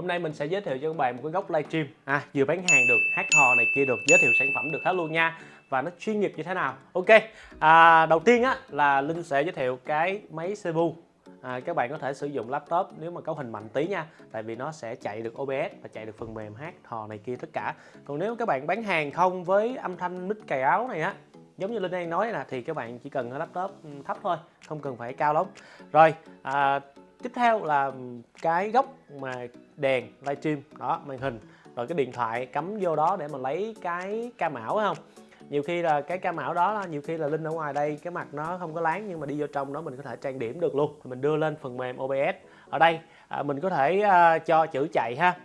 hôm nay mình sẽ giới thiệu cho các bạn một cái góc livestream à vừa bán hàng được hát hò này kia được giới thiệu sản phẩm được hết luôn nha. Và nó chuyên nghiệp như thế nào? Ok à, đầu tiên á là linh sẽ giới thiệu cái máy CPU à, các bạn có thể sử dụng laptop nếu mà cấu hình mạnh tí nha tại vì nó sẽ chạy được OBS và chạy được phần mềm hát hò này kia tất cả. Còn nếu các bạn bán hàng không với âm thanh mic cài áo này á giống như linh đang nói nè thì các bạn chỉ cần laptop ừ, thấp thôi không cần phải cao lắm. Rồi à, tiếp theo là cái góc mà đèn livestream. Đó màn hình. Rồi cái điện thoại cắm vô đó để mà lấy cái ca mão phải không? Nhiều khi là cái ca mão đó là nhiều khi là linh ở ngoài đây cái mặt nó không có láng nhưng mà đi vô trong đó mình có thể trang điểm được luôn. Mình đưa lên phần mềm OBS ở đây à, mình có thể à, cho chữ chạy ha.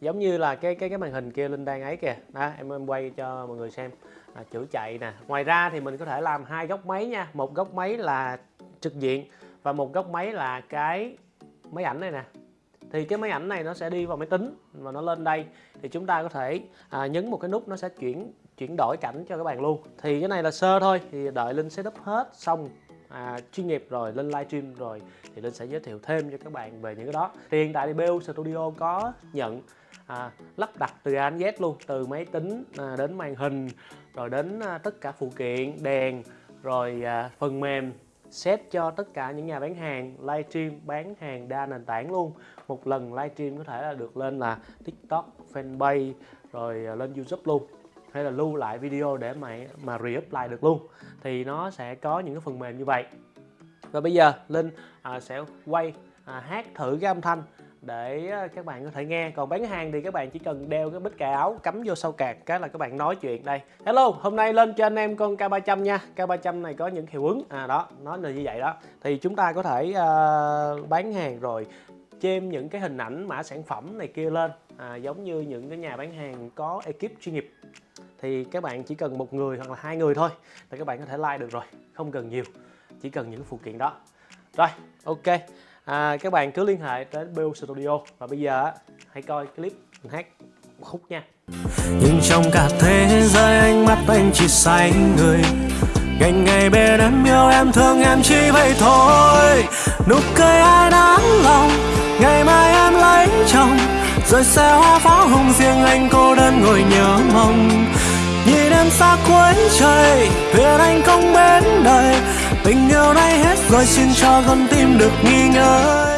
Giống như là cái cái cái màn hình kia linh đang ấy kìa. Đó em em quay cho mọi người xem. À, chữ chạy nè. Ngoài ra thì mình có thể làm hai góc máy nha. Một góc máy là trực diện và một góc máy là cái máy ảnh này nè. Thì cái máy ảnh này nó sẽ đi vào máy tính và nó lên đây. Thì chúng ta có thể à, nhấn một cái nút nó sẽ chuyển chuyển đổi cảnh cho các bạn luôn. Thì cái này là sơ thôi thì đợi linh setup hết xong. À, chuyên nghiệp rồi lên livestream rồi thì linh sẽ giới thiệu thêm cho các bạn về những cái đó. Thì hiện tại thì BU Studio có nhận à, lắp đặt từ A đến Z luôn từ máy tính à, đến màn hình rồi đến à, tất cả phụ kiện đèn rồi à, phần mềm set cho tất cả những nhà bán hàng livestream bán hàng đa nền tảng luôn. Một lần livestream có thể là được lên là tiktok, fanpage, rồi ờ, lên youtube luôn. Hay là lưu lại video để mà mà re-up lại được luôn. Thì nó sẽ có những cái phần mềm như vậy và bây giờ linh à, sẽ quay à, hát thử cái âm thanh để à, các bạn có thể nghe. Còn bán hàng thì các bạn chỉ cần đeo cái bích cà áo cắm vô sau cạc cái là các bạn nói chuyện đây. Hello hôm nay lên cho anh em con K300 nha. K300 này có những hiệu ứng. À đó nó là như vậy đó. Thì chúng ta có thể uh, bán hàng rồi chêm những cái hình ảnh mã sản phẩm này kia lên. À, giống như những cái nhà bán hàng có ekip chuyên nghiệp. Thì các bạn chỉ cần một người hoặc là hai người thôi là các bạn có thể like được rồi không cần nhiều chỉ cần những phụ kiện đó. Rồi ok. À, các bạn cứ liên hệ đến BU Studio. Và bây giờ hãy coi clip mình hát một khúc nha. Nhưng trong cả thế giới ánh mắt anh chỉ say người. Ngày ngày bên em yêu em thương em chỉ vậy thôi. Nụ cười ai đáng lòng ngày mai em lấy chồng. Rồi xe hoa pháo hồng riêng anh cô đơn ngồi nhớ mong. Nhìn em xa cuối trời thuyền anh không bến Gọi rồi xin cho con tim được nghi ngơi